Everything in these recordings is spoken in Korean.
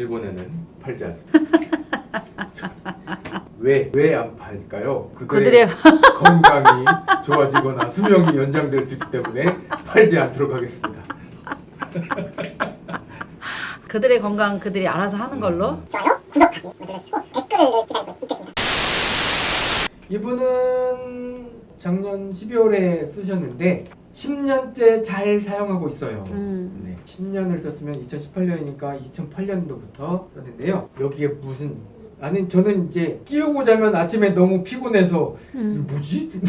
일본에는 팔지 않습니다. 왜 왜 안 팔까요? 그들의 건강이 좋아지거나 수명이 연장될 수 있기 때문에 팔지 않도록 하겠습니다. 그들의 건강 그들이 알아서 하는 걸로. 좋아요, 구독하기 눌러주시고 댓글을 기다리고 있겠습니다. 이분은 작년 12월에 쓰셨는데 10년째 잘 사용하고 있어요. 음. 네, 10년을 썼으면 2018년이니까 2008년도부터 썼는데요. 여기에 무슨 아니 저는 이제 끼우고 자면 아침에 너무 피곤해서 음. 뭐지?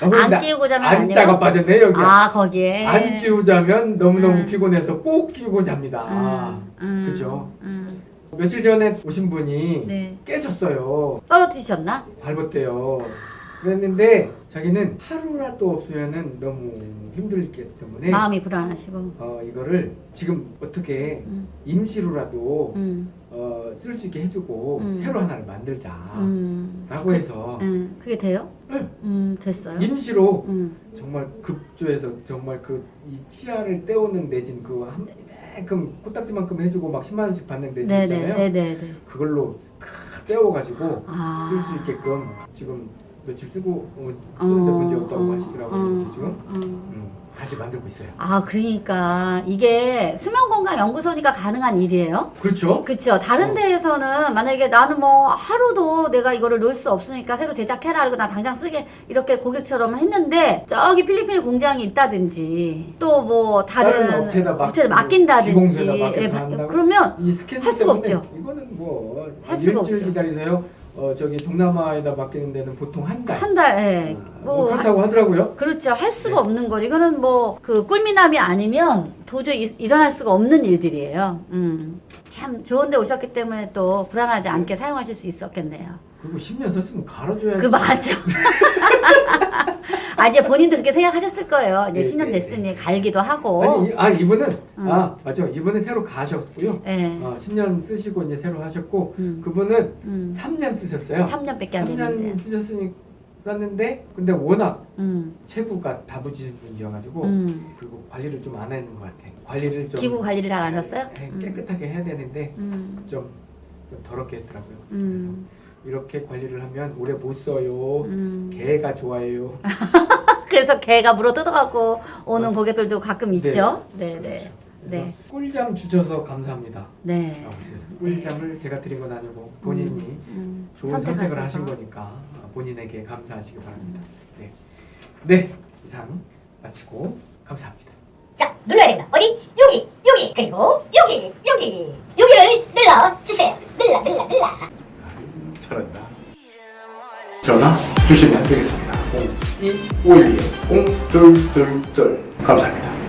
안 끼우고 자면 안 안자가? 빠졌네 여기. 아 거기에. 안 끼우자면 너무 너무 음. 피곤해서 꼭 끼우고 잡니다. 음, 음, 그죠? 음. 며칠 전에 오신 분이 네. 깨졌어요. 떨어뜨리셨나? 밟았대요. 그랬는데 자기는 하루라도 없으면은 너무 힘들기 때문에 마음이 불안하시고. 어 이거를 지금 어떻게 음. 임시로라도 음. 어, 쓸 수 있게 해주고 음. 새로 하나를 만들자 음. 라고 해서 음. 그게 돼요? 네. 음 됐어요. 임시로 음. 정말 급조해서 정말 그 이 치아를 떼오는 내진 그 한 이만큼 코딱지만큼 해주고 막 10만 원씩 받는 내진 있잖아요 네네네. 그걸로 다 떼어가지고 아. 쓸수 있게끔 지금 며칠 쓰고 어, 쓰는데 문제 없다고 하시더라고요 그래서 지금 음. 음, 다시 만들고 있어요 아 그러니까 이게 수면건강연구소니까 가능한 일이에요? 그렇죠 그렇죠. 다른 어. 데에서는 만약에 나는 뭐 하루도 내가 이거를 놓을 수 없으니까 새로 제작해라 그리고 나 당장 쓰게 이렇게 고객처럼 했는데 저기 필리핀에 공장이 있다든지 또 뭐 다른, 다른 업체에다 맡- 업체에 맡긴다든지 예? 그러면 할 수가 없죠. 이거는 뭐 할 수가 없죠. 기다리세요 어 저기 동남아에다 맡기는 데는 보통 한 달 한 달, 예. 아, 뭐, 뭐 그렇다고 하더라고요 그렇죠. 할 수가 네. 없는 거죠. 이거는 뭐, 그, 꿀미남이 아니면 도저히 일- 일어날 수가 없는 일들이에요. 음. 참, 좋은 데 오셨기 때문에 또 불안하지 않게 사용하실 수 있었겠네요. 그리고 10년 썼으면 갈아줘야지 그, 맞아. 아, 이제 본인도 그렇게 생각하셨을 거예요. 이제 네, 10년 네, 됐으니 갈기도 하고. 아니 이, 아 이분은 음. 아 맞죠 이분은 새로 가셨고요 예. 어, 10년 쓰시고 이제 새로 하셨고 음. 그분은 음. 3년 쓰셨어요 3년밖에 안 3년 됐는데. 쓰셨으니 썼는데 근데 워낙 음. 체구가 다부지신 분이어가지고 음. 그리고 관리를 좀안 했는 것 같아 관리를 좀 기부 관리를 잘 안 하셨어요? 해- 음. 깨끗하게 해야 되는데 음. 좀, 좀 더럽게 했더라고요 음. 그래서 이렇게 관리를 하면 오래 못 써요 음. 개가 좋아해요 그래서 개가 물어 뜯어갖고 오는 어. 고객들도 가끔 네. 있죠. 네, 네. 그래서 네. 꿀잠 주셔서 감사합니다 네. 꿀잠을 제가 드린 건 아니고 본인이 음, 좋은 선택을 선택하셔서. 하신 거니까 어, 본인에게 감사하시기 바랍니다. 네, 네 이상 마치고 감사합니다. 자, 눌러야 된다. 어디? 여기, 여기, 그리고 여기, 여기, 여기를 눌러주세요. 눌러, 눌러, 눌러. 잘한다. 전화 주시면 되겠습니다. 0251 0222 감사합니다.